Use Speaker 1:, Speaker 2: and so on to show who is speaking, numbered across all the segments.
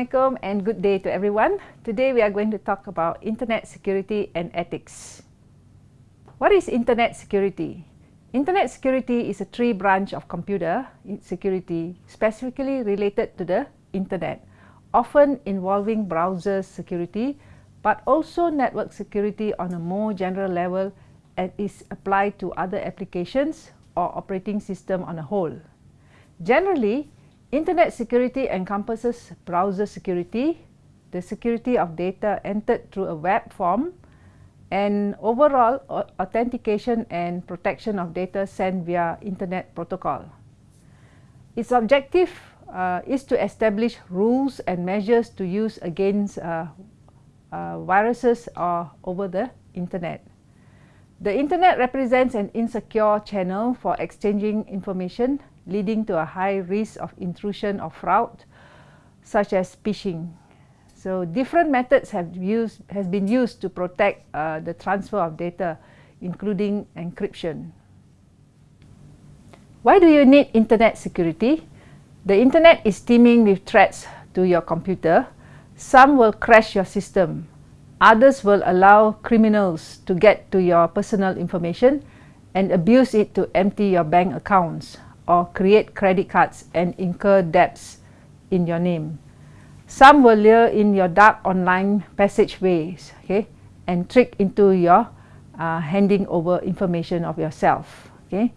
Speaker 1: Assalamualaikum and good day to everyone. Today we are going to talk about internet security and ethics. What is internet security? Internet security is a tree branch of computer security specifically related to the internet, often involving browser security, but also network security on a more general level and is applied to other applications or operating system on a whole. Generally, Internet security encompasses browser security, the security of data entered through a web form, and overall authentication and protection of data sent via Internet protocol. Its objective uh, is to establish rules and measures to use against uh, uh, viruses or over the Internet. The Internet represents an insecure channel for exchanging information leading to a high risk of intrusion or fraud, such as phishing. So different methods have used has been used to protect uh, the transfer of data, including encryption. Why do you need internet security? The internet is teeming with threats to your computer. Some will crash your system. Others will allow criminals to get to your personal information and abuse it to empty your bank accounts or create credit cards and incur debts in your name. Some will lure in your dark online passageways okay, and trick into your uh, handing over information of yourself. Okay.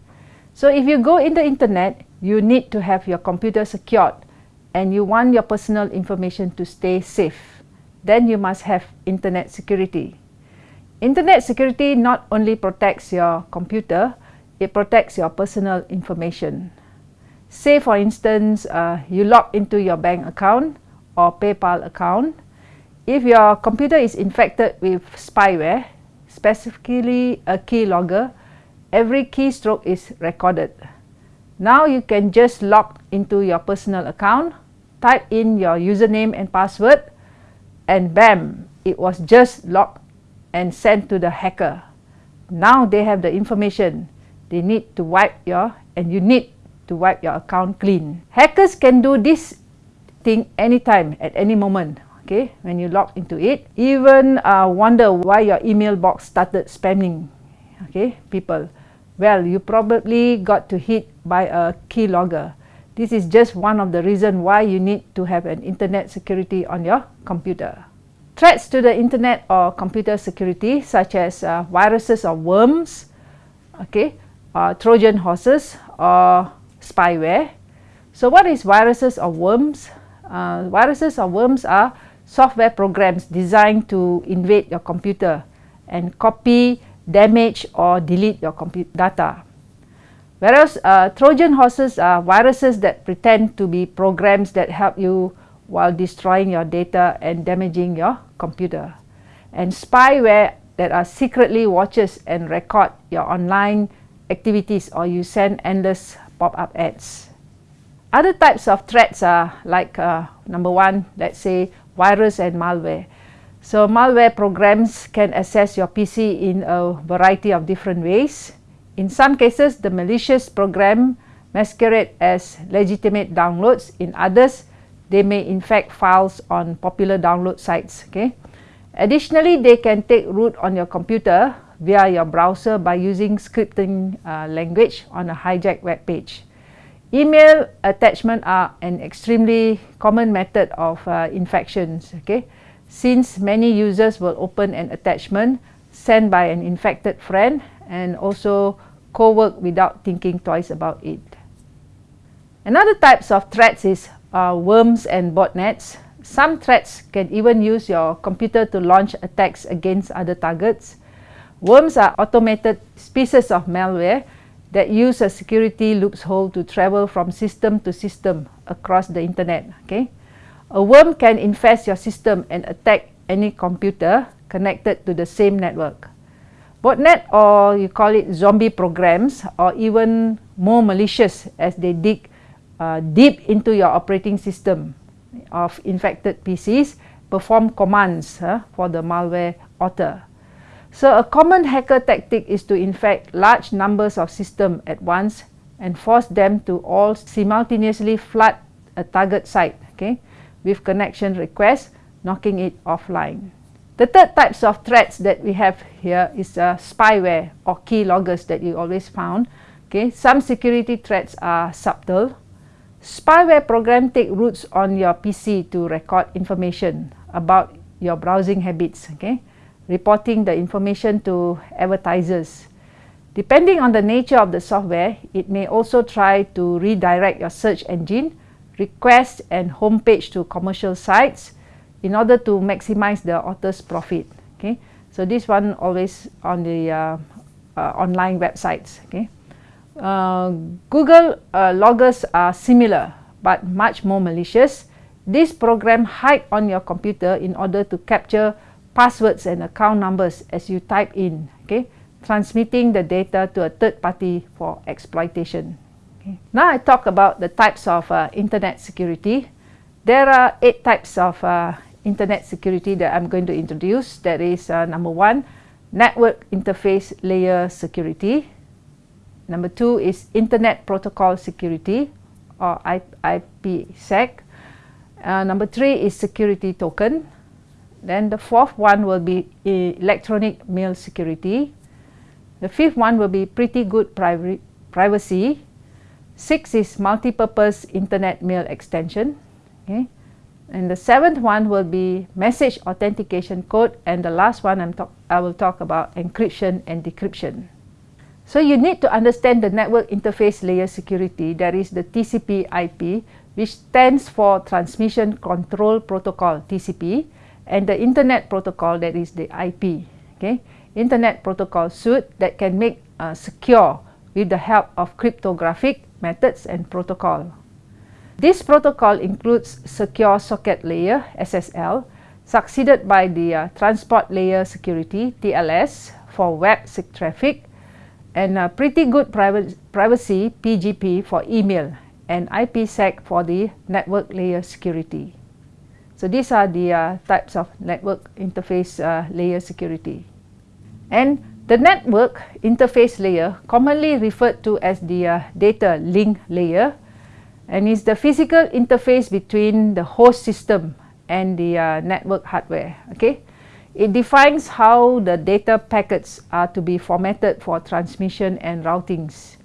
Speaker 1: So if you go in the internet, you need to have your computer secured and you want your personal information to stay safe. Then you must have internet security. Internet security not only protects your computer, it protects your personal information. Say for instance, uh, you log into your bank account or PayPal account. If your computer is infected with spyware, specifically a keylogger, every keystroke is recorded. Now you can just log into your personal account, type in your username and password, and bam, it was just logged and sent to the hacker. Now they have the information they need to wipe your and you need to wipe your account clean. Hackers can do this thing anytime at any moment okay? When you log into it even uh, wonder why your email box started spamming okay people. Well you probably got to hit by a keylogger. This is just one of the reasons why you need to have an internet security on your computer. Threats to the internet or computer security such as uh, viruses or worms okay uh, Trojan horses or spyware. So what is viruses or worms? Uh, viruses or worms are software programs designed to invade your computer and copy, damage or delete your computer data. Whereas uh, Trojan horses are viruses that pretend to be programs that help you while destroying your data and damaging your computer. And spyware that are secretly watches and record your online activities or you send endless pop-up ads. Other types of threats are like uh, number one, let's say virus and malware. So malware programs can access your PC in a variety of different ways. In some cases, the malicious program masquerade as legitimate downloads. In others, they may infect files on popular download sites. Okay. Additionally, they can take root on your computer via your browser by using scripting uh, language on a hijacked web page. Email attachment are an extremely common method of uh, infections, okay? Since many users will open an attachment sent by an infected friend and also co-work without thinking twice about it. Another types of threats is uh, worms and botnets. Some threats can even use your computer to launch attacks against other targets. Worms are automated pieces of malware that use a security loophole to travel from system to system across the internet. Okay, A worm can infest your system and attack any computer connected to the same network. Botnet or you call it zombie programs or even more malicious as they dig uh, deep into your operating system of infected PCs perform commands uh, for the malware author. So a common hacker tactic is to infect large numbers of systems at once and force them to all simultaneously flood a target site. Okay, with connection requests, knocking it offline. The third types of threats that we have here is uh, spyware or keyloggers that you always found. Okay, some security threats are subtle. Spyware program take roots on your PC to record information about your browsing habits, okay, reporting the information to advertisers. Depending on the nature of the software, it may also try to redirect your search engine, request and homepage to commercial sites, in order to maximize the author's profit. Okay, so this one always on the uh, uh, online websites. Okay, uh, Google uh, loggers are similar but much more malicious. This program hide on your computer in order to capture passwords and account numbers as you type in. Okay, transmitting the data to a third party for exploitation. Okay. Now I talk about the types of uh, internet security. There are eight types of uh, internet security that I'm going to introduce. That is uh, number one, network interface layer security. Number two is internet protocol security or IPsec. Uh, number three is security token. Then the fourth one will be eh, electronic mail security. The fifth one will be pretty good pri privacy. Six is multi-purpose internet mail extension. Okay. And the seventh one will be message authentication code and the last one I'm talk I will talk about encryption and decryption. So you need to understand the network interface layer security that is the TCP IP which stands for Transmission Control Protocol TCP and the Internet Protocol that is the IP. Okay, Internet Protocol suite that can make uh, secure with the help of cryptographic methods and protocol. This protocol includes Secure Socket Layer SSL, succeeded by the uh, Transport Layer Security TLS for web traffic, and uh, Pretty Good Privacy PGP for email, and IPsec for the network layer security. So these are the uh, types of network interface uh, layer security. And the network interface layer, commonly referred to as the uh, data link layer, and is the physical interface between the host system and the uh, network hardware. Okay, it defines how the data packets are to be formatted for transmission and routings.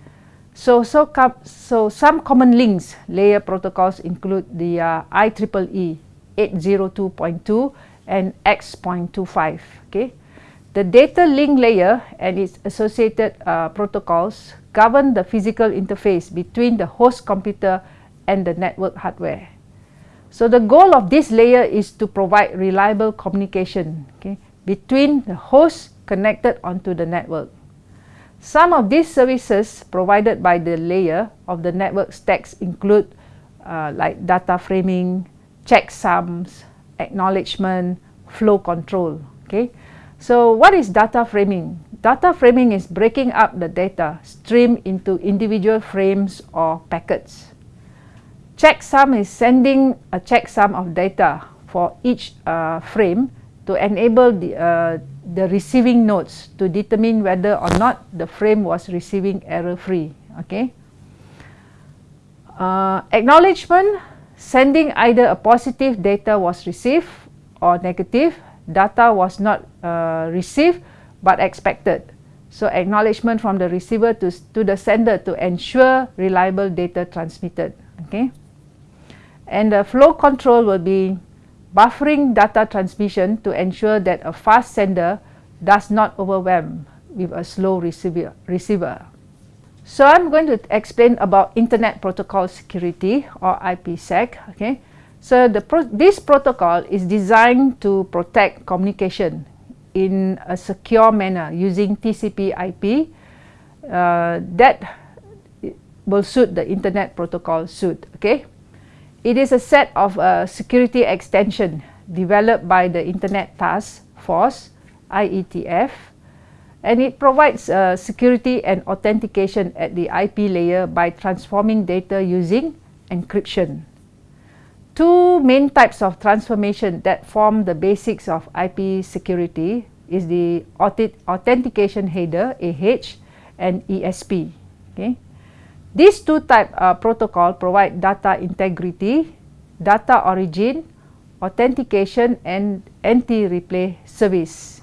Speaker 1: So, so, so some common links layer protocols include the uh, IEEE 802.2 and X.25. Okay, the data link layer and its associated uh, protocols govern the physical interface between the host computer and the network hardware. So the goal of this layer is to provide reliable communication okay, between the host connected onto the network. Some of these services provided by the layer of the network stacks include uh, like data framing, checksums, acknowledgement, flow control. Okay, so what is data framing? Data framing is breaking up the data stream into individual frames or packets. Checksum is sending a checksum of data for each uh, frame to enable the, uh, the receiving nodes to determine whether or not the frame was receiving error-free. Okay. Uh, acknowledgement, sending either a positive data was received or negative data was not uh, received but expected. So acknowledgement from the receiver to, to the sender to ensure reliable data transmitted. Okay. And the flow control will be buffering data transmission to ensure that a fast sender does not overwhelm with a slow receiver. receiver. So I'm going to explain about Internet Protocol Security or IPsec. Okay. So the pro this protocol is designed to protect communication in a secure manner using TCP IP uh, that will suit the Internet Protocol suite. Okay, It is a set of uh, security extension developed by the Internet Task Force IETF and it provides uh, security and authentication at the IP layer by transforming data using encryption two main types of transformation that form the basics of IP security is the authentication header AH and ESP. Okay. These two type uh, protocol provide data integrity data origin, authentication and anti-replay service.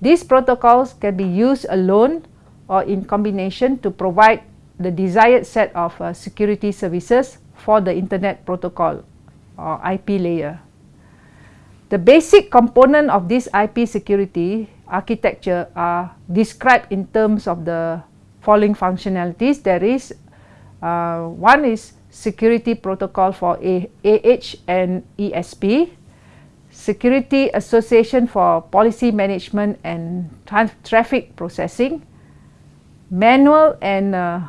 Speaker 1: These protocols can be used alone or in combination to provide the desired set of uh, security services for the internet protocol or IP layer. The basic component of this IP security architecture are described in terms of the following functionalities. There is uh, one is security protocol for AH and ESP, security association for policy management and tra traffic processing, manual and uh,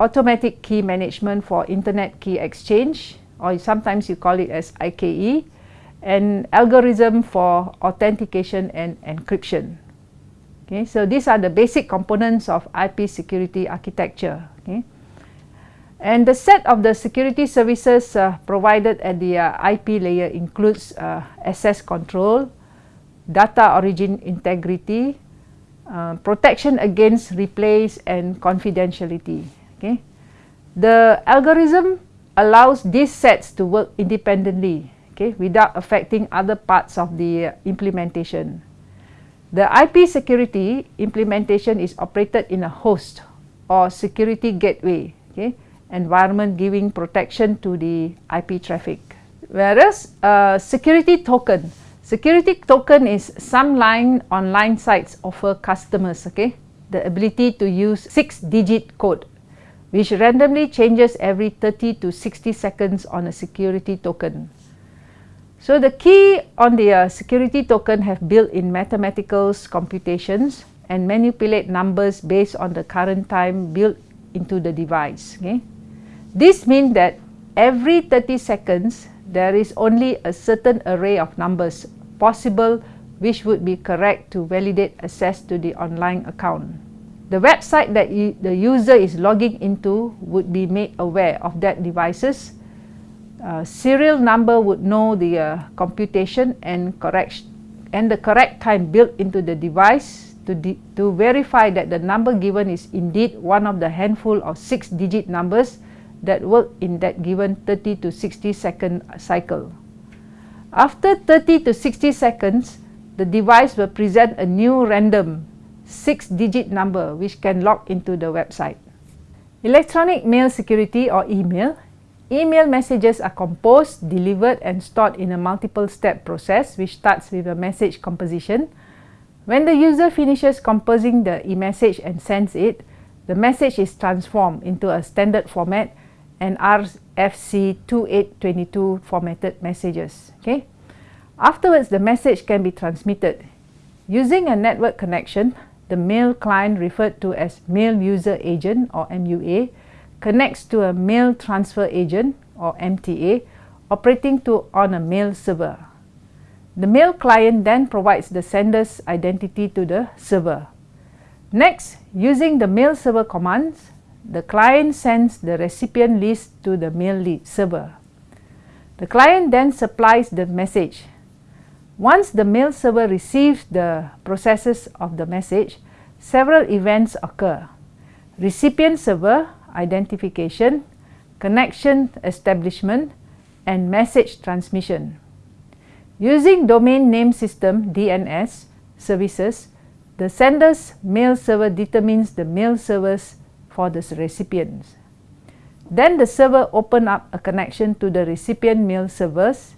Speaker 1: automatic key management for internet key exchange or sometimes you call it as IKE and algorithm for authentication and encryption. Okay, so these are the basic components of IP security architecture. Okay. And the set of the security services uh, provided at the uh, IP layer includes uh, access control, data origin integrity, uh, protection against replays and confidentiality. Okay. The algorithm allows these sets to work independently okay, without affecting other parts of the uh, implementation. The IP security implementation is operated in a host or security gateway okay, environment giving protection to the IP traffic. Whereas uh, security token Security token is some line online sites offer customers okay, the ability to use 6-digit code which randomly changes every 30 to 60 seconds on a security token. So the key on the uh, security token have built-in mathematical computations and manipulate numbers based on the current time built into the device. Okay? This means that every 30 seconds there is only a certain array of numbers possible which would be correct to validate access to the online account. The website that the user is logging into would be made aware of that device's uh, serial number would know the uh, computation and correct and the correct time built into the device to, to verify that the number given is indeed one of the handful of six digit numbers that work in that given 30 to 60 second cycle. After 30 to 60 seconds, the device will present a new random 6-digit number which can log into the website. Electronic mail security or email. Email messages are composed, delivered and stored in a multiple step process which starts with a message composition. When the user finishes composing the e-message and sends it, the message is transformed into a standard format and RFC 2822 formatted messages. Okay. Afterwards, the message can be transmitted. Using a network connection, the mail client referred to as Mail User Agent or MUA connects to a Mail Transfer Agent or MTA operating to on a mail server. The mail client then provides the sender's identity to the server. Next, using the mail server commands, the client sends the recipient list to the mail lead server. The client then supplies the message. Once the mail server receives the processes of the message, several events occur. Recipient server identification, connection establishment, and message transmission. Using domain name system DNS services, the sender's mail server determines the mail server's for the recipients. Then the server open up a connection to the recipient mail servers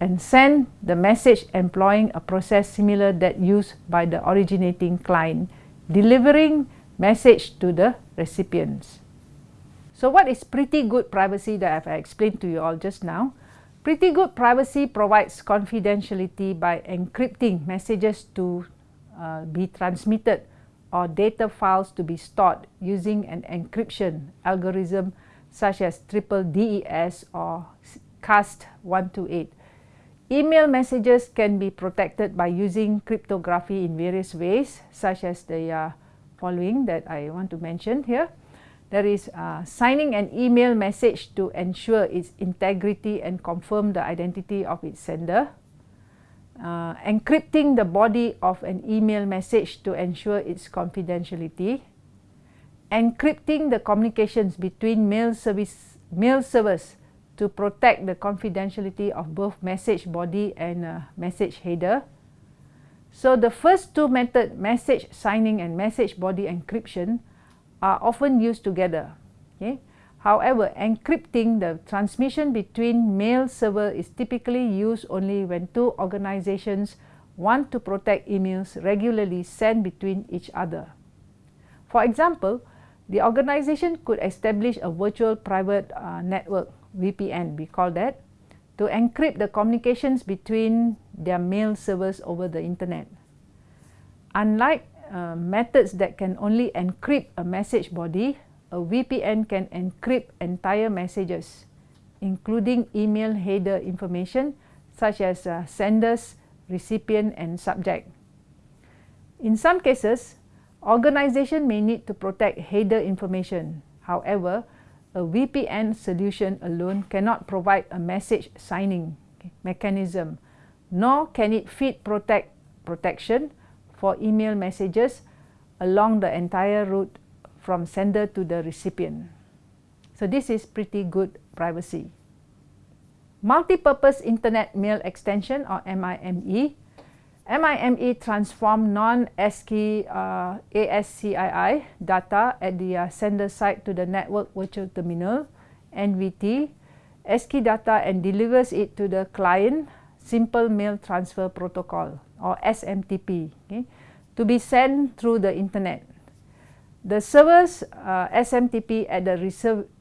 Speaker 1: and send the message employing a process similar that used by the originating client, delivering message to the recipients. So what is pretty good privacy that I've explained to you all just now? Pretty good privacy provides confidentiality by encrypting messages to uh, be transmitted or data files to be stored using an encryption algorithm such as triple DES or CAST128. Email messages can be protected by using cryptography in various ways such as the uh, following that I want to mention here. There is uh, signing an email message to ensure its integrity and confirm the identity of its sender uh, encrypting the body of an email message to ensure its confidentiality, encrypting the communications between mail service mail servers to protect the confidentiality of both message body and uh, message header. So the first two methods, message signing and message body encryption, are often used together. Okay? However, encrypting the transmission between mail server is typically used only when two organizations want to protect emails regularly sent between each other. For example, the organization could establish a virtual private uh, network VPN, we call that, to encrypt the communications between their mail servers over the internet. Unlike uh, methods that can only encrypt a message body, a VPN can encrypt entire messages, including email header information such as uh, senders, recipient and subject. In some cases, organization may need to protect header information. However, a VPN solution alone cannot provide a message signing mechanism, nor can it feed protect protection for email messages along the entire route from sender to the recipient. So this is pretty good privacy. Multi-purpose Internet Mail Extension or MIME MIME transform non-ASCII uh, ASCII data at the uh, sender side to the Network Virtual Terminal NVT ASCII data and delivers it to the client Simple Mail Transfer Protocol or SMTP okay, to be sent through the internet. The server's uh, SMTP at the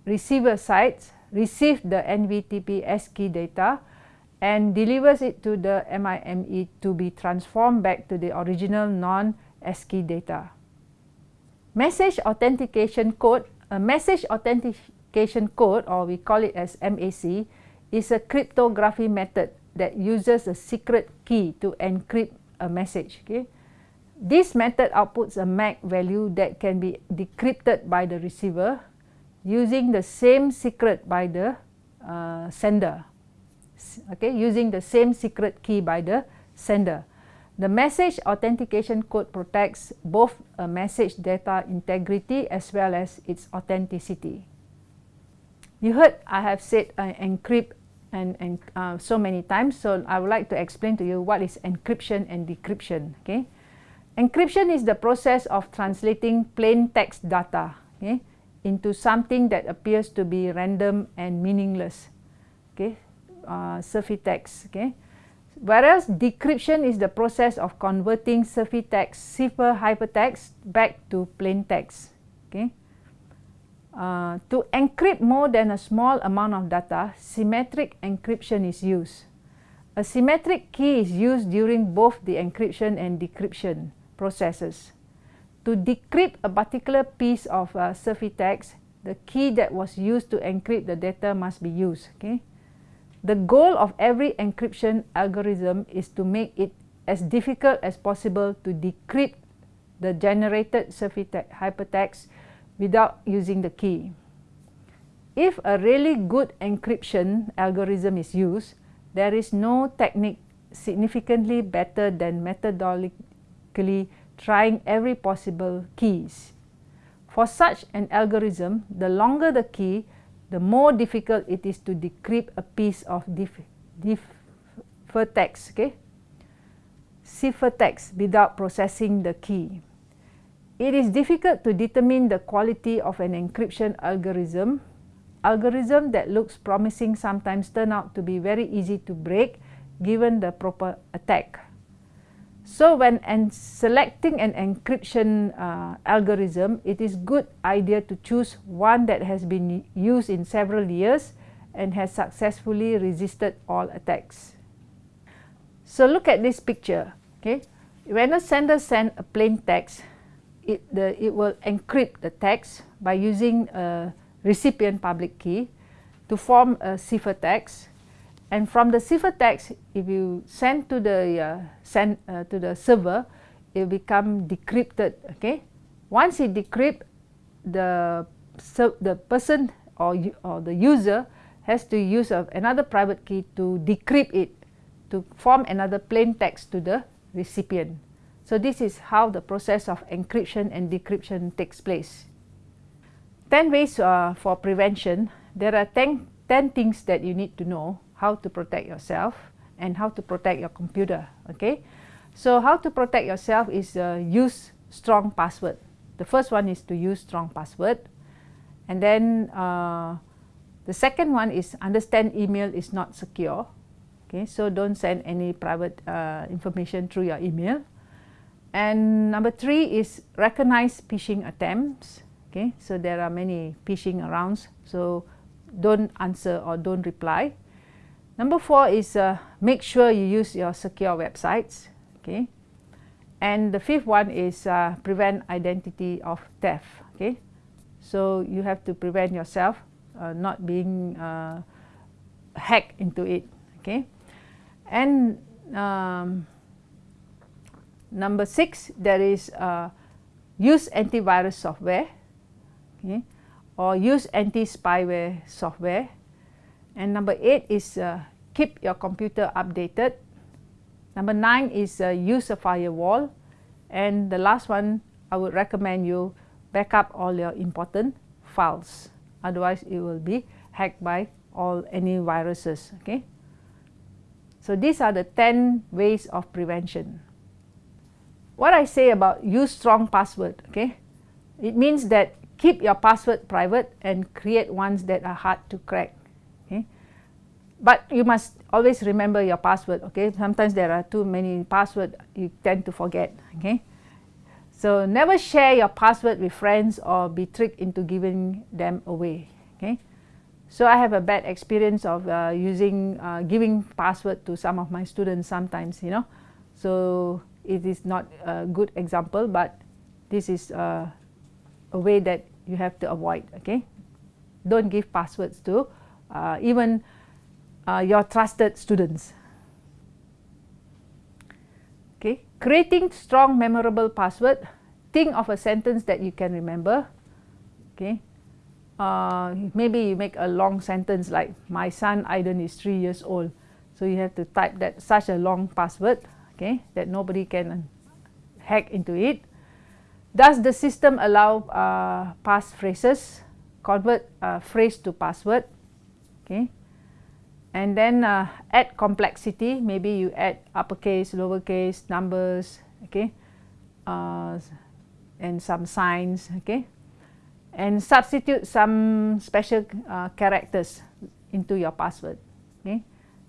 Speaker 1: receiver side receive the NVTP ASCII data and delivers it to the MIME to be transformed back to the original non-ASCII data. Message Authentication Code, a Message Authentication Code or we call it as MAC, is a cryptography method that uses a secret key to encrypt a message. Okay? This method outputs a MAC value that can be decrypted by the receiver using the same secret by the uh, sender okay, using the same secret key by the sender. The message authentication code protects both a message data integrity as well as its authenticity. You heard I have said uh, encrypt and, and uh, so many times, so I would like to explain to you what is encryption and decryption. Okay? Encryption is the process of translating plain text data okay, into something that appears to be random and meaningless. Okay? uh, text. Okay? Whereas decryption is the process of converting text, cipher ciphertext back to plain text. Okay? Uh, to encrypt more than a small amount of data, symmetric encryption is used. A symmetric key is used during both the encryption and decryption processes. To decrypt a particular piece of uh, text, the key that was used to encrypt the data must be used. Okay? The goal of every encryption algorithm is to make it as difficult as possible to decrypt the generated ciphertext without using the key. If a really good encryption algorithm is used, there is no technique significantly better than trying every possible keys. For such an algorithm, the longer the key, the more difficult it is to decrypt a piece of ciphertext, okay? ciphertext without processing the key. It is difficult to determine the quality of an encryption algorithm. Algorithm that looks promising sometimes turn out to be very easy to break given the proper attack. So when selecting an encryption uh, algorithm, it is good idea to choose one that has been used in several years and has successfully resisted all attacks. So look at this picture. Okay, when a sender sends a plain text, it the it will encrypt the text by using a recipient public key to form a ciphertext and from the cipher text, if you send to the uh, send uh, to the server, it become decrypted. Okay, once it decrypt, the so the person or or the user has to use a, another private key to decrypt it to form another plain text to the recipient. So this is how the process of encryption and decryption takes place. 10 ways uh, for prevention. There are 10 10 things that you need to know how to protect yourself and how to protect your computer. Okay, so how to protect yourself is uh, use strong password. The first one is to use strong password, and then uh, the second one is understand email is not secure. Okay, so don't send any private uh, information through your email. And number three is recognize phishing attempts. Okay, so there are many phishing around, so don't answer or don't reply. Number four is uh, make sure you use your secure websites. Okay, and the fifth one is uh, prevent identity of theft. Okay, so you have to prevent yourself uh, not being uh, hacked into it. Okay, and um, number six there is uh, use antivirus software. Okay, or use anti-spyware software and number eight is uh, keep your computer updated. Number nine is uh, use a firewall. And the last one, I would recommend you back up all your important files. Otherwise, it will be hacked by all any viruses. Okay. So these are the 10 ways of prevention. What I say about use strong password, okay, it means that keep your password private and create ones that are hard to crack but you must always remember your password okay? Sometimes there are too many password you tend to forget okay? So never share your password with friends or be tricked into giving them away okay? So i have a bad experience of uh, using uh, giving password to some of my students sometimes you know? So it is not a good example but this is uh, a way that you have to avoid okay? Don't give passwords to uh, even uh, your trusted students. Okay, creating strong memorable password. Think of a sentence that you can remember. Okay, uh, maybe you make a long sentence like my son Aiden is three years old. So you have to type that such a long password. Okay, that nobody can hack into it. Does the system allow uh, pass phrases? Convert a phrase to password. Okay and then uh, add complexity. Maybe you add uppercase lowercase numbers okay? Uh, and some signs okay? And substitute some special uh, characters into your password okay?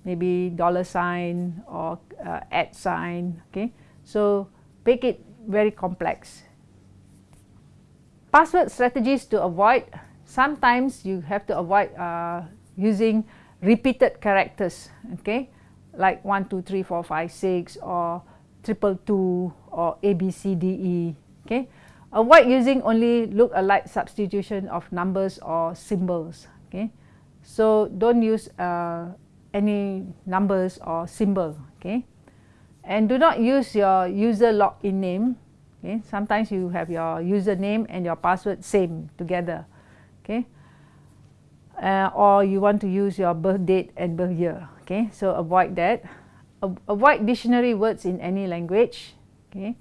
Speaker 1: Maybe dollar sign or uh, at sign okay? So make it very complex. Password strategies to avoid. Sometimes you have to avoid uh, using repeated characters okay? Like 1 2 3 4 5 6 or triple two or a b c d e okay? Avoid using only look alike substitution of numbers or symbols okay? So don't use uh, any numbers or symbol okay? And do not use your user login name okay? Sometimes you have your username and your password same together okay uh, or you want to use your birth date and birth year okay? So avoid that. Avoid dictionary words in any language okay?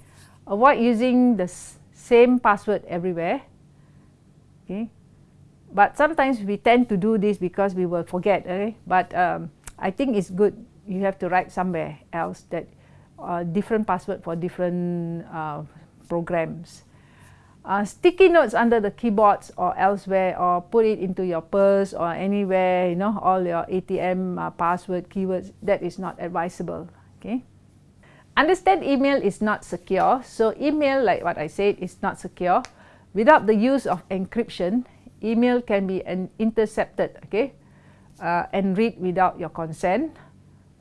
Speaker 1: Avoid using the same password everywhere okay? But sometimes we tend to do this because we will forget okay? But um, I think it's good you have to write somewhere else that uh, different password for different uh, programs uh, sticky notes under the keyboards or elsewhere or put it into your purse or anywhere you know all your ATM uh, password keywords that is not advisable okay? Understand email is not secure so email like what I said is not secure. Without the use of encryption email can be intercepted okay? Uh, and read without your consent.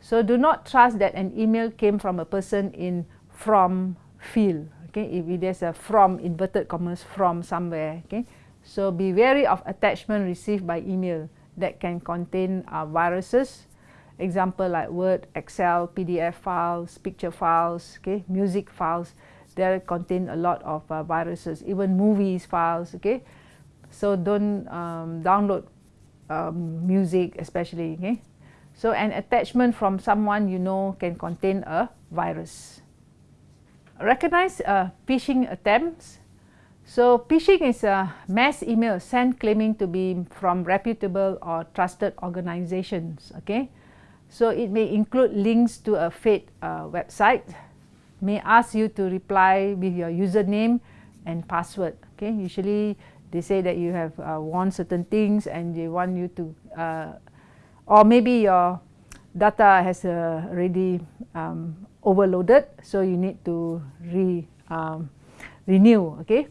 Speaker 1: So do not trust that an email came from a person in from field okay if there's a from inverted commas from somewhere okay? So be wary of attachment received by email that can contain uh, viruses. Example like word excel pdf files picture files okay? Music files they contain a lot of uh, viruses even movies files okay? So don't um, download um, music especially okay? So an attachment from someone you know can contain a virus recognize uh, phishing attempts. So phishing is a mass email sent claiming to be from reputable or trusted organizations. Okay, so it may include links to a fake uh, website, may ask you to reply with your username and password. Okay, usually they say that you have uh, won certain things and they want you to, uh, or maybe your data has uh, already um, overloaded, so you need to re um, renew. Okay,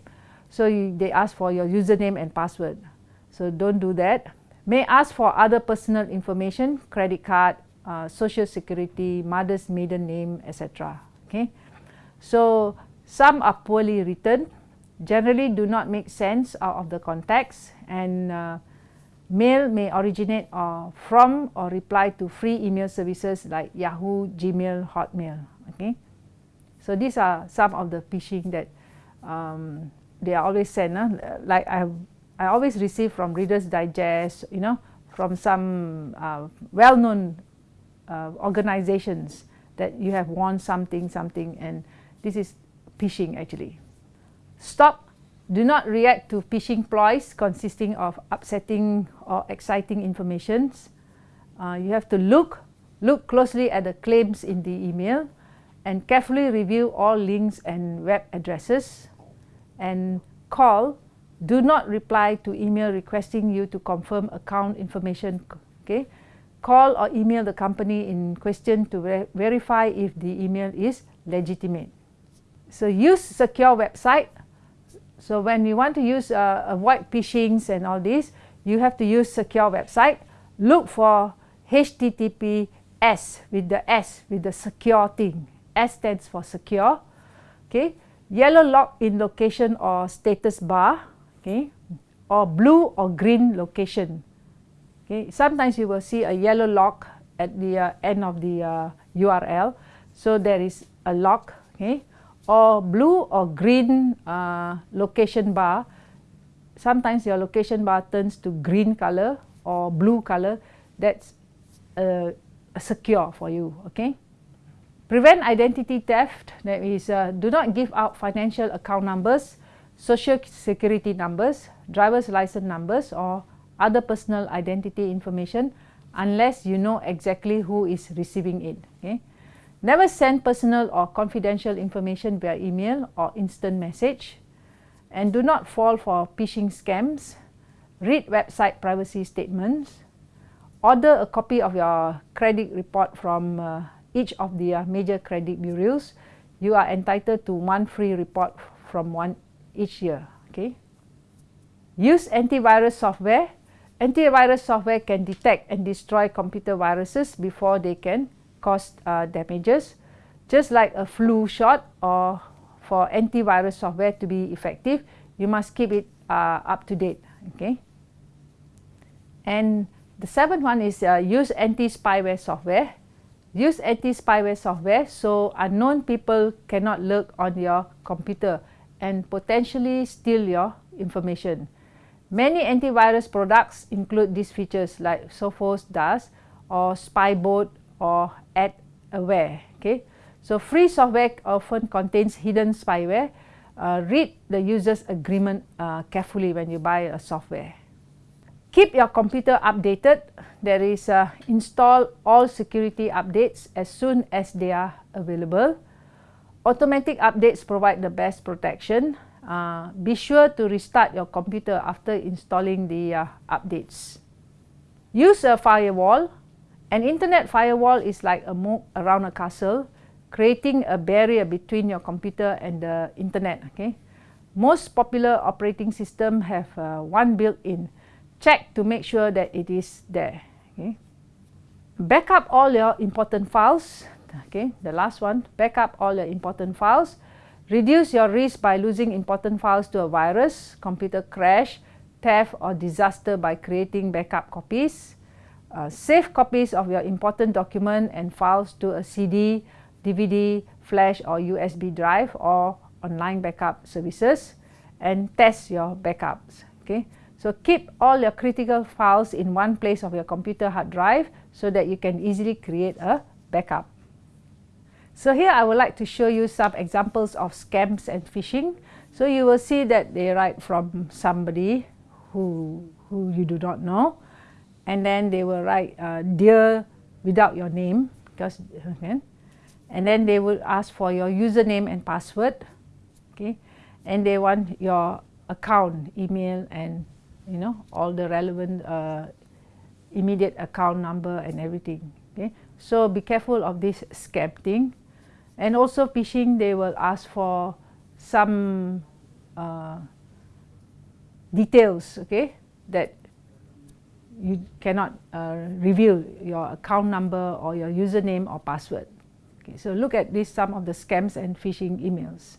Speaker 1: so you, they ask for your username and password. So don't do that. May ask for other personal information, credit card, uh, social security, mother's maiden name, etc. Okay, so some are poorly written generally do not make sense out of the context and uh, mail may originate or from or reply to free email services like Yahoo, Gmail, Hotmail. Okay, so these are some of the phishing that um, they are always sent. Uh, like I, I always receive from Reader's Digest, you know, from some uh, well-known uh, organizations that you have won something, something, and this is phishing actually. Stop. Do not react to phishing ploys consisting of upsetting or exciting informations. Uh, you have to look, look closely at the claims in the email and carefully review all links and web addresses. And call do not reply to email requesting you to confirm account information okay? Call or email the company in question to ver verify if the email is legitimate. So use secure website so when you want to use uh, avoid phishings and all this, you have to use secure website. Look for HTTPS with the S with the secure thing. S stands for secure. Okay, yellow lock in location or status bar. Okay, or blue or green location. Okay, sometimes you will see a yellow lock at the uh, end of the uh, URL. So there is a lock. Okay, or blue or green uh, location bar. Sometimes your location bar turns to green color or blue color. That's uh, secure for you. Okay. Prevent identity theft. That is, uh, do not give out financial account numbers, social security numbers, driver's license numbers, or other personal identity information unless you know exactly who is receiving it. Okay. Never send personal or confidential information via email or instant message. And do not fall for phishing scams. Read website privacy statements. Order a copy of your credit report from uh, each of the uh, major credit bureaus. You are entitled to one free report from one each year. Okay. Use antivirus software. Antivirus software can detect and destroy computer viruses before they can cause uh, damages. Just like a flu shot or for antivirus software to be effective, you must keep it uh, up to date. Okay. And the seventh one is uh, use anti-spyware software. Use anti-spyware software so unknown people cannot lurk on your computer and potentially steal your information. Many antivirus products include these features like Sophos does or Spybot or Ad-Aware. Okay, so free software often contains hidden spyware. Uh, read the user's agreement uh, carefully when you buy a software. Keep your computer updated. There is uh, install all security updates as soon as they are available. Automatic updates provide the best protection. Uh, be sure to restart your computer after installing the uh, updates. Use a firewall an internet firewall is like a moat around a castle, creating a barrier between your computer and the internet. Okay, Most popular operating systems have uh, one built-in. Check to make sure that it is there. Okay. Backup all your important files. Okay, the last one, backup all your important files. Reduce your risk by losing important files to a virus, computer crash, theft or disaster by creating backup copies uh, save copies of your important document and files to a CD, DVD, flash or USB drive or online backup services and test your backups. Okay, So keep all your critical files in one place of your computer hard drive so that you can easily create a backup. So here I would like to show you some examples of scams and phishing. So you will see that they write from somebody who, who you do not know and then they will write uh, dear without your name because okay, and then they will ask for your username and password okay. And they want your account email and you know all the relevant uh, immediate account number and everything okay. So be careful of this scam thing. And also phishing they will ask for some uh, details okay that you cannot uh, reveal your account number or your username or password okay so look at this some of the scams and phishing emails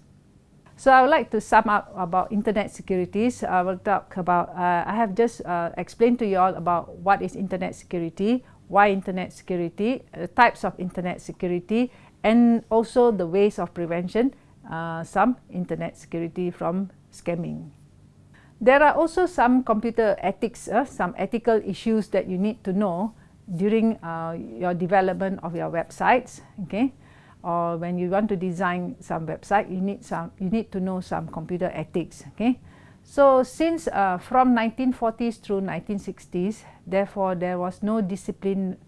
Speaker 1: so I would like to sum up about internet securities. I will talk about, uh, I have just uh, explained to you all about what is internet security, why internet security, the types of internet security, and also the ways of prevention, uh, some internet security from scamming. There are also some computer ethics, uh, some ethical issues that you need to know during uh, your development of your websites. Okay, or when you want to design some website you need some you need to know some computer ethics okay? So since uh, from 1940s through 1960s therefore there was no discipline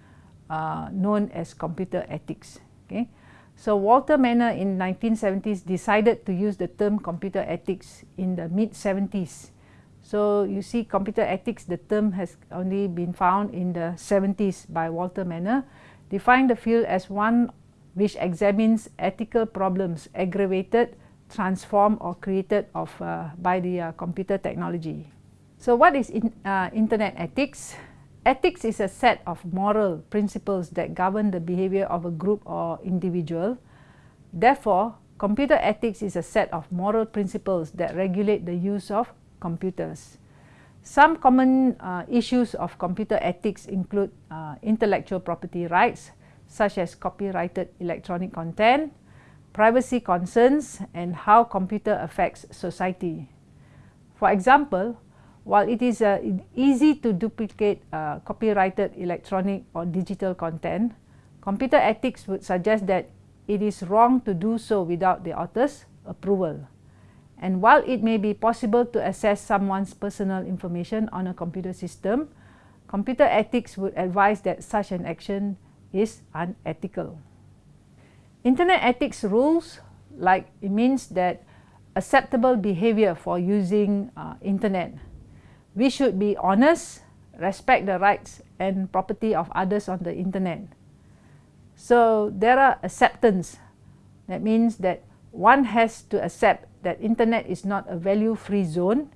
Speaker 1: uh, known as computer ethics okay? So Walter Maner in 1970s decided to use the term computer ethics in the mid 70s so you see computer ethics the term has only been found in the 70s by Walter Maner, defined the field as one which examines ethical problems aggravated, transformed or created of, uh, by the uh, computer technology. So what is in, uh, internet ethics? Ethics is a set of moral principles that govern the behavior of a group or individual. Therefore, computer ethics is a set of moral principles that regulate the use of computers. Some common uh, issues of computer ethics include uh, intellectual property rights, such as copyrighted electronic content, privacy concerns, and how computer affects society. For example, while it is uh, easy to duplicate uh, copyrighted electronic or digital content, computer ethics would suggest that it is wrong to do so without the author's approval. And while it may be possible to access someone's personal information on a computer system, computer ethics would advise that such an action is unethical. Internet ethics rules like it means that acceptable behavior for using uh, internet. We should be honest, respect the rights and property of others on the internet. So there are acceptance. That means that one has to accept that internet is not a value-free zone.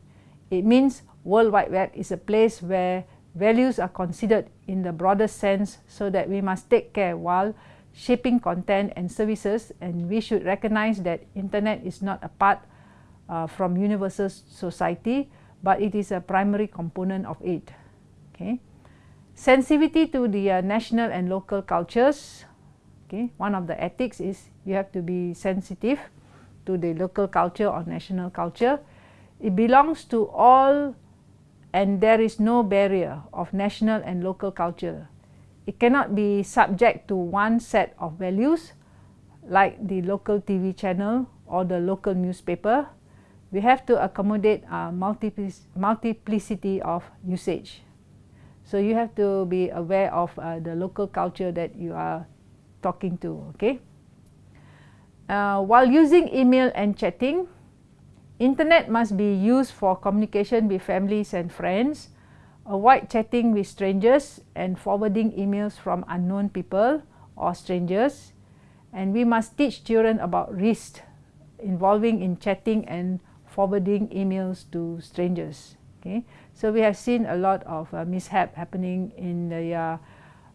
Speaker 1: It means World Wide Web is a place where Values are considered in the broader sense so that we must take care while shaping content and services and we should recognize that internet is not a part uh, from universal society but it is a primary component of it. Okay. Sensitivity to the uh, national and local cultures. Okay. One of the ethics is you have to be sensitive to the local culture or national culture. It belongs to all and there is no barrier of national and local culture. It cannot be subject to one set of values like the local TV channel or the local newspaper. We have to accommodate a multiplicity of usage. So you have to be aware of uh, the local culture that you are talking to. Okay. Uh, while using email and chatting, Internet must be used for communication with families and friends, avoid chatting with strangers and forwarding emails from unknown people or strangers. And we must teach children about risks involving in chatting and forwarding emails to strangers. Okay, so we have seen a lot of uh, mishap happening in the uh,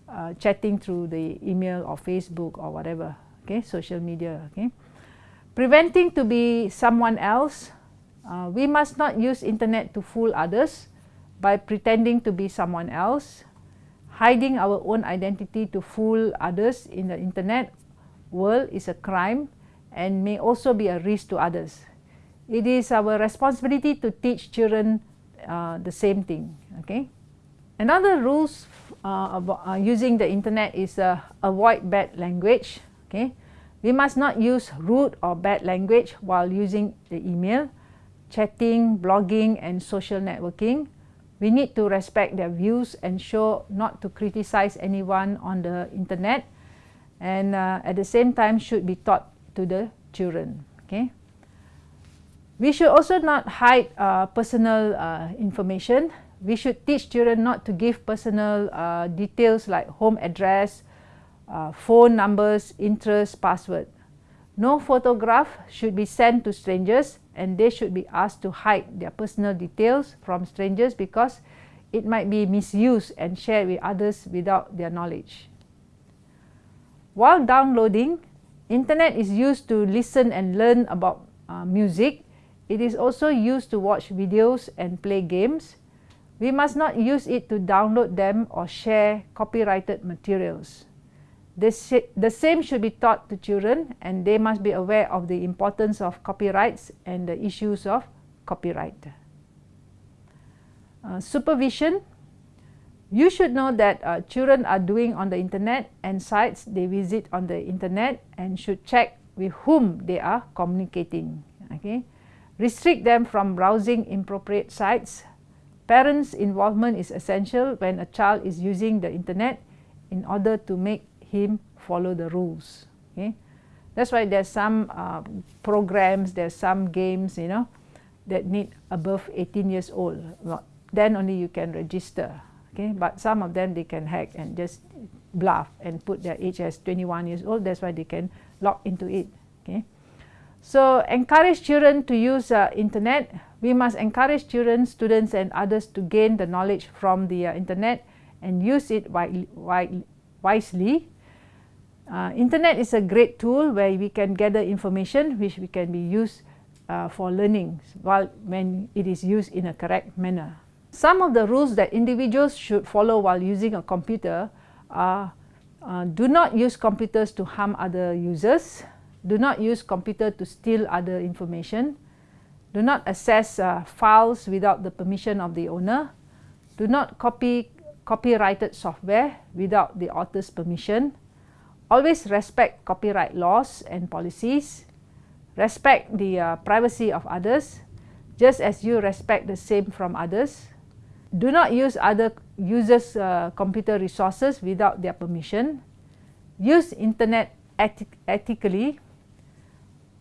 Speaker 1: uh, chatting through the email or Facebook or whatever. Okay, social media. Okay. Preventing to be someone else, uh, we must not use internet to fool others by pretending to be someone else, hiding our own identity to fool others in the internet world is a crime and may also be a risk to others. It is our responsibility to teach children uh, the same thing. Okay. Another rules uh, about uh, using the internet is uh, avoid bad language. Okay. We must not use rude or bad language while using the email. chatting, blogging and social networking. We need to respect their views and show not to criticize anyone on the internet and uh, at the same time should be taught to the children. Okay. We should also not hide uh, personal uh, information. We should teach children not to give personal uh, details like home address, uh, phone numbers, interest, password. No photograph should be sent to strangers and they should be asked to hide their personal details from strangers because it might be misused and shared with others without their knowledge. While downloading, internet is used to listen and learn about uh, music. It is also used to watch videos and play games. We must not use it to download them or share copyrighted materials. The, the same should be taught to children and they must be aware of the importance of copyrights and the issues of copyright. Uh, supervision. You should know that uh, children are doing on the internet and sites they visit on the internet and should check with whom they are communicating. Okay? Restrict them from browsing inappropriate sites. Parents' involvement is essential when a child is using the internet in order to make him follow the rules. Okay, that's why there's some uh, programs, there's some games, you know, that need above 18 years old. Then only you can register. Okay, but some of them they can hack and just bluff and put their age as 21 years old. That's why they can log into it. Okay, so encourage children to use uh, internet. We must encourage children, students, and others to gain the knowledge from the uh, internet and use it wisely uh, internet is a great tool where we can gather information which we can be used uh, for learning while when it is used in a correct manner. Some of the rules that individuals should follow while using a computer are uh, do not use computers to harm other users, do not use computer to steal other information, do not access uh, files without the permission of the owner, do not copy copyrighted software without the author's permission, always respect copyright laws and policies, respect the uh, privacy of others, just as you respect the same from others. Do not use other users' uh, computer resources without their permission. Use internet ethically.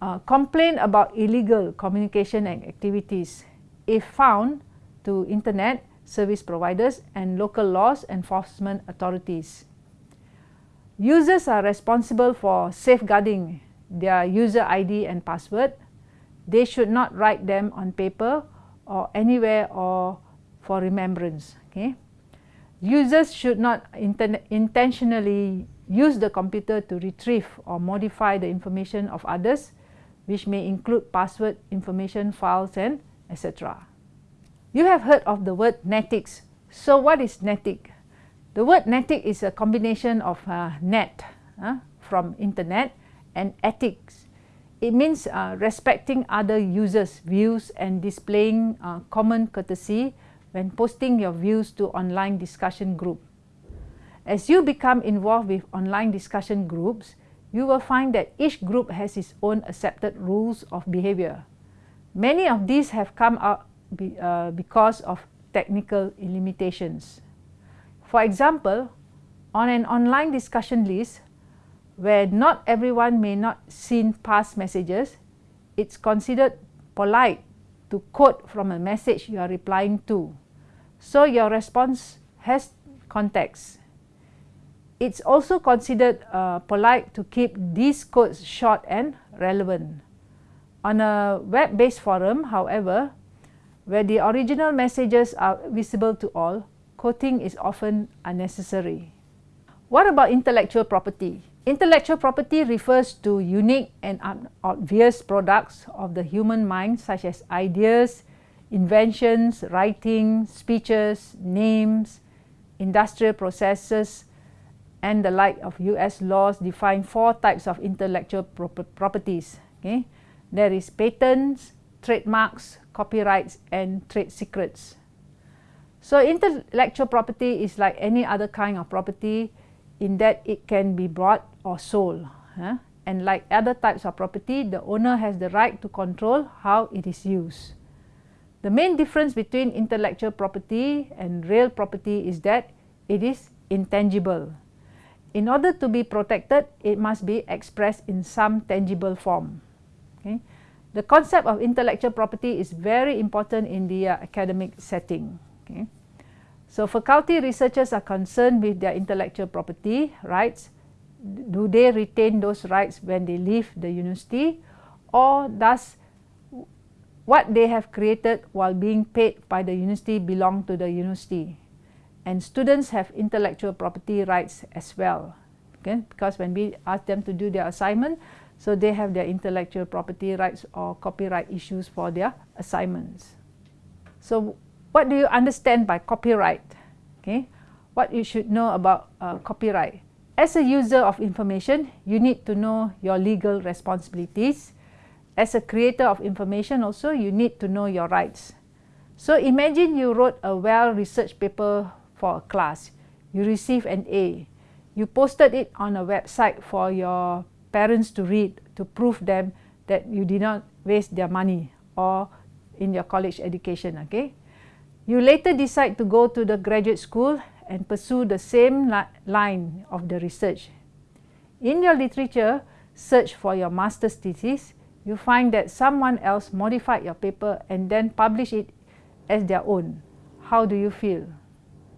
Speaker 1: Uh, complain about illegal communication and activities if found to internet service providers and local laws enforcement authorities. Users are responsible for safeguarding their user ID and password. They should not write them on paper or anywhere or for remembrance. Okay? Users should not intentionally use the computer to retrieve or modify the information of others which may include password, information, files and etc. You have heard of the word netics. So what is netic? The word netic is a combination of uh, net uh, from internet and ethics. It means uh, respecting other users' views and displaying uh, common courtesy when posting your views to online discussion group. As you become involved with online discussion groups, you will find that each group has its own accepted rules of behavior. Many of these have come out be, uh, because of technical limitations. For example, on an online discussion list where not everyone may not seen past messages, it's considered polite to quote from a message you are replying to. So your response has context. It's also considered uh, polite to keep these codes short and relevant. On a web-based forum, however, where the original messages are visible to all, quoting is often unnecessary. What about intellectual property? Intellectual property refers to unique and obvious products of the human mind such as ideas, inventions, writing, speeches, names, industrial processes, and the like of US laws define four types of intellectual properties. Okay? There is patents, trademarks, copyrights, and trade secrets. So intellectual property is like any other kind of property in that it can be bought or sold. Huh? And like other types of property, the owner has the right to control how it is used. The main difference between intellectual property and real property is that it is intangible. In order to be protected, it must be expressed in some tangible form. Okay? The concept of intellectual property is very important in the uh, academic setting. Okay? So faculty researchers are concerned with their intellectual property rights. Do they retain those rights when they leave the university or does what they have created while being paid by the university belong to the university? And students have intellectual property rights as well. Okay? Because when we ask them to do their assignment, so they have their intellectual property rights or copyright issues for their assignments. So what do you understand by copyright? Okay, what you should know about uh, copyright. As a user of information, you need to know your legal responsibilities. As a creator of information also, you need to know your rights. So imagine you wrote a well-researched paper for a class. You receive an A. You posted it on a website for your parents to read to prove them that you did not waste their money or in your college education. Okay, you later decide to go to the graduate school and pursue the same li line of the research. In your literature search for your master's thesis, you find that someone else modified your paper and then published it as their own. How do you feel?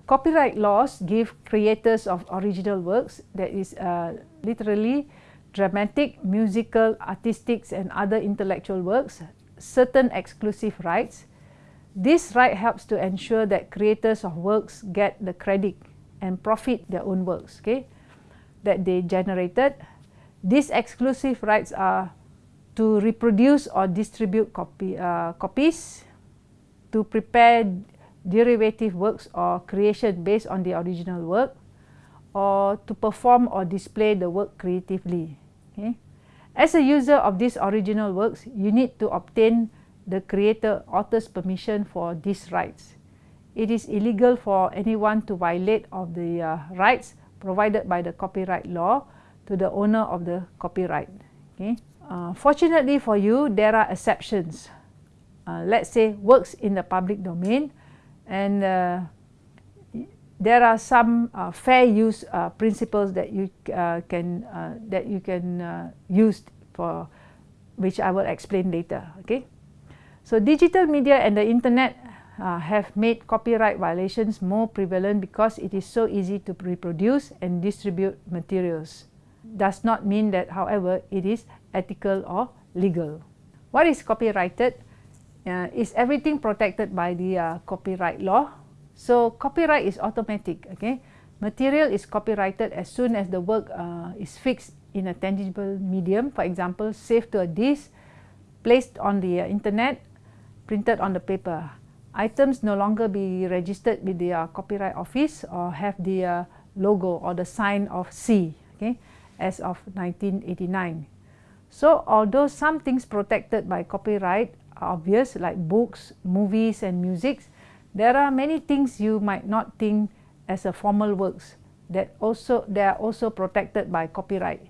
Speaker 1: Copyright laws give creators of original works, that is uh, literally dramatic, musical, artistic and other intellectual works, certain exclusive rights this right helps to ensure that creators of works get the credit and profit their own works okay, that they generated. These exclusive rights are to reproduce or distribute copy, uh, copies, to prepare derivative works or creation based on the original work, or to perform or display the work creatively. Okay. As a user of these original works, you need to obtain the creator author's permission for these rights. It is illegal for anyone to violate of the uh, rights provided by the copyright law to the owner of the copyright. Okay. Uh, fortunately for you, there are exceptions. Uh, let's say works in the public domain and uh, there are some uh, fair use uh, principles that you uh, can uh, that you can uh, use for which I will explain later okay so digital media and the internet have made copyright violations more prevalent because it is so easy to reproduce and distribute materials. Does not mean that, however, it is ethical or legal. What is copyrighted? Uh, is everything protected by the uh, copyright law? So copyright is automatic. Okay, material is copyrighted as soon as the work uh, is fixed in a tangible medium. For example, saved to a disk, placed on the uh, internet, printed on the paper. Items no longer be registered with the uh, Copyright Office or have the uh, logo or the sign of C okay, as of 1989. So although some things protected by copyright obvious like books, movies and music, there are many things you might not think as a formal works that also they are also protected by copyright.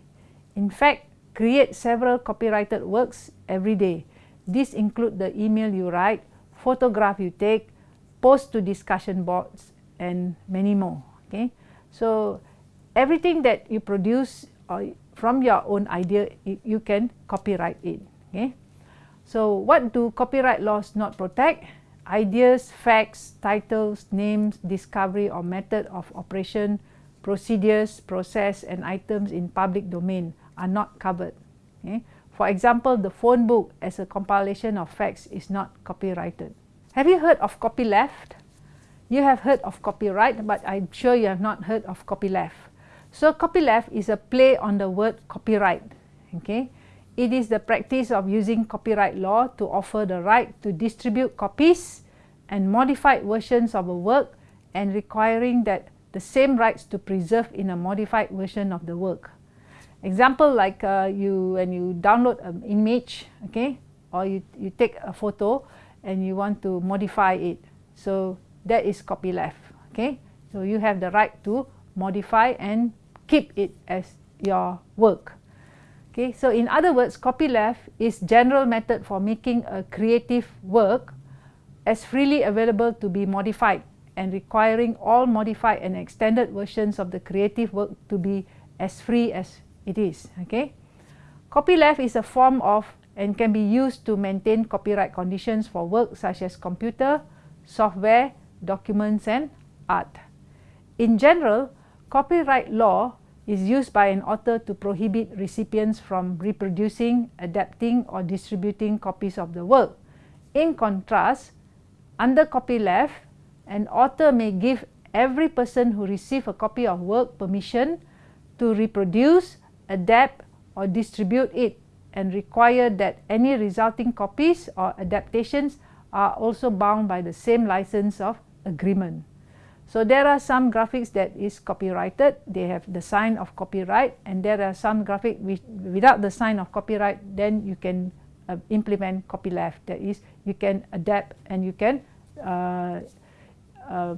Speaker 1: In fact, create several copyrighted works every day This include the email you write, photograph you take, post to discussion boards and many more. Okay, so everything that you produce or from your own idea, you can copyright it. Okay, so what do copyright laws not protect? Ideas, facts, titles, names, discovery or method of operation, procedures, process and items in public domain are not covered. Okay? For example, the phone book as a compilation of facts is not copyrighted. Have you heard of copyleft? You have heard of copyright, but I'm sure you have not heard of copyleft. So copyleft is a play on the word copyright. Okay? It is the practice of using copyright law to offer the right to distribute copies and modified versions of a work and requiring that the same rights to preserve in a modified version of the work. Example like uh, you when you download an image, okay, or you, you take a photo and you want to modify it. So that is copyleft, okay. So you have the right to modify and keep it as your work. Okay, so in other words, copyleft is general method for making a creative work as freely available to be modified and requiring all modified and extended versions of the creative work to be as free as it is. Okay? Copyleft is a form of and can be used to maintain copyright conditions for work such as computer, software, documents and art. In general, copyright law is used by an author to prohibit recipients from reproducing, adapting or distributing copies of the work. In contrast, under copyleft, an author may give every person who receives a copy of work permission to reproduce, adapt or distribute it and require that any resulting copies or adaptations are also bound by the same license of agreement. So there are some graphics that is copyrighted, they have the sign of copyright and there are some graphic without the sign of copyright then you can uh, implement copyleft that is you can adapt and you can uh, uh,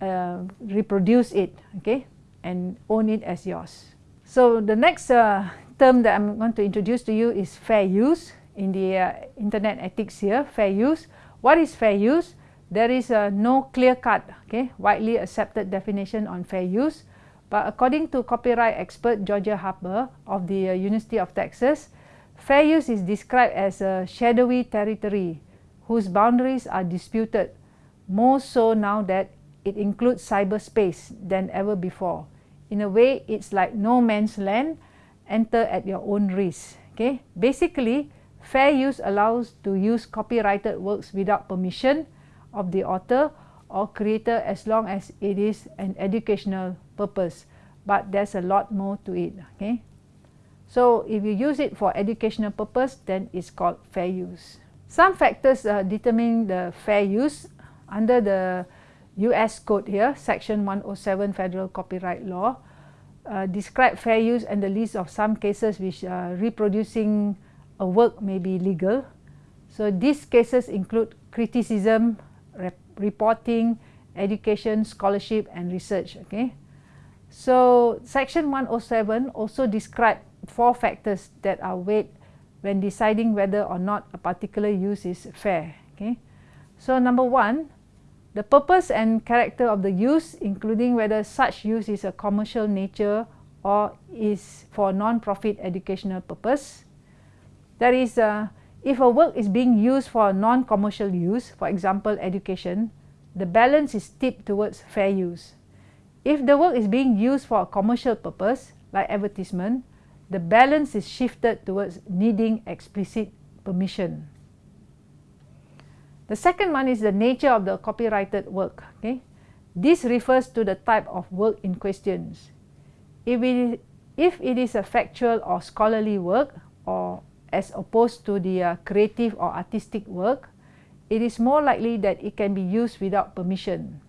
Speaker 1: uh, reproduce it okay and own it as yours. So the next uh, term that I'm going to introduce to you is fair use in the uh, internet ethics here fair use. What is fair use? There is a no clear-cut, okay, widely accepted definition on fair use. But according to copyright expert Georgia Harper of the uh, University of Texas, fair use is described as a shadowy territory whose boundaries are disputed, more so now that it includes cyberspace than ever before. In a way, it's like no man's land, enter at your own risk. Okay? Basically, fair use allows to use copyrighted works without permission, of the author or creator as long as it is an educational purpose. But there's a lot more to it okay? So if you use it for educational purpose then it's called fair use. Some factors uh, determine the fair use under the US code here section 107 federal copyright law. Uh, describe fair use and the list of some cases which uh, reproducing a work may be legal. So these cases include criticism reporting, education, scholarship and research. Okay. So section 107 also describe four factors that are weighed when deciding whether or not a particular use is fair. Okay. So number one, the purpose and character of the use including whether such use is a commercial nature or is for non-profit educational purpose. There is a if a work is being used for non-commercial use, for example education, the balance is tipped towards fair use. If the work is being used for a commercial purpose, like advertisement, the balance is shifted towards needing explicit permission. The second one is the nature of the copyrighted work. Okay? This refers to the type of work in questions. If it, if it is a factual or scholarly work, or as opposed to the uh, creative or artistic work, it is more likely that it can be used without permission.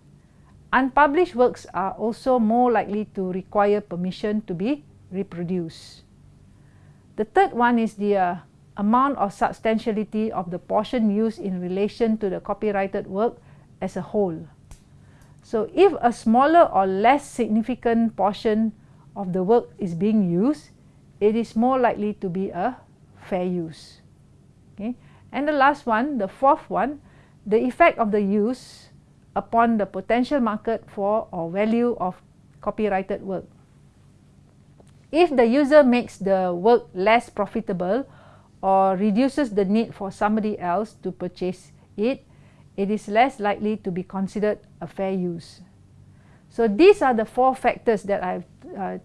Speaker 1: Unpublished works are also more likely to require permission to be reproduced. The third one is the uh, amount of substantiality of the portion used in relation to the copyrighted work as a whole. So if a smaller or less significant portion of the work is being used, it is more likely to be a fair use. Okay? And the last one, the fourth one, the effect of the use upon the potential market for or value of copyrighted work. If the user makes the work less profitable or reduces the need for somebody else to purchase it, it is less likely to be considered a fair use. So these are the four factors that I've uh,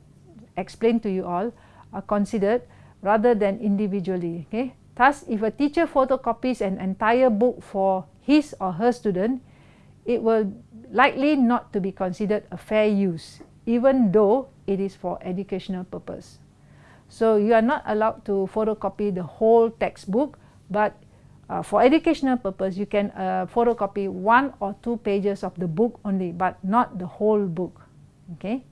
Speaker 1: explained to you all are considered rather than individually. Okay? Thus, if a teacher photocopies an entire book for his or her student, it will likely not to be considered a fair use, even though it is for educational purpose. So, you are not allowed to photocopy the whole textbook, but uh, for educational purpose, you can uh, photocopy one or two pages of the book only, but not the whole book. Okay.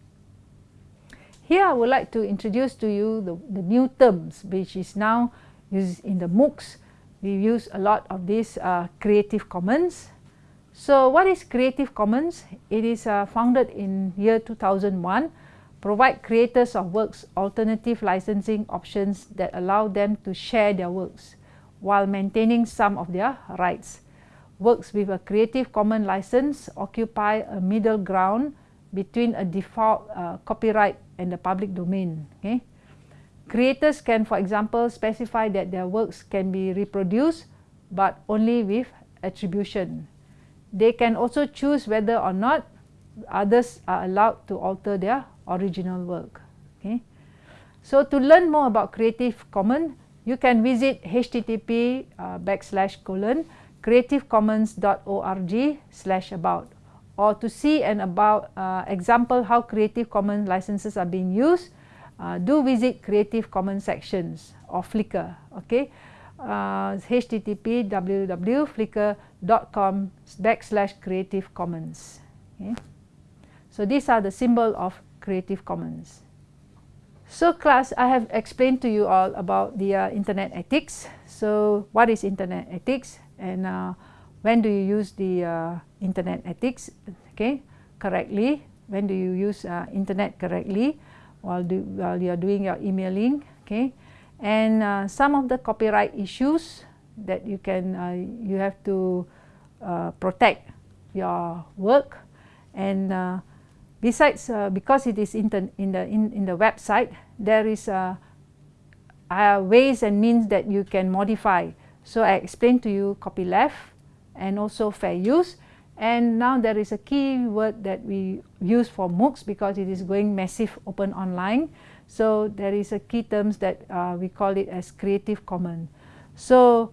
Speaker 1: Here I would like to introduce to you the, the new terms which is now used in the MOOCs. We use a lot of these uh, Creative Commons. So what is Creative Commons? It is uh, founded in year 2001, provide creators of works alternative licensing options that allow them to share their works while maintaining some of their rights. works with a Creative Commons license occupy a middle ground between a default uh, copyright and the public domain. Okay? Creators can, for example, specify that their works can be reproduced but only with attribution. They can also choose whether or not others are allowed to alter their original work. Okay? So to learn more about Creative Commons, you can visit http uh, backslash colon creativecommons.org slash about or to see and about uh, example how Creative Commons licenses are being used, uh, do visit Creative Commons sections or Flickr. Okay, uh, http www.flickr.com backslash Creative Commons. Okay. So these are the symbol of Creative Commons. So class, I have explained to you all about the uh, internet ethics. So what is internet ethics and uh, when do you use the uh, internet ethics okay, correctly? When do you use uh, internet correctly while, do, while you are doing your emailing? Okay, and uh, some of the copyright issues that you can uh, you have to protect your work and Besides, uh, because it is in the, in the, in, the website, there is uh, uh, ways and means that you can modify. So I explained to you copyleft and also fair use. And now there is a key word that we use for MOOCs because it is going massive open online. So there is a key terms that uh, we call it as Creative Commons. So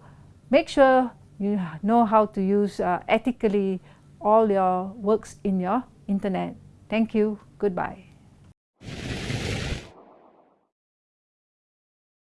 Speaker 1: make sure you know how to use uh, ethically all your works in your internet. Thank you. Goodbye.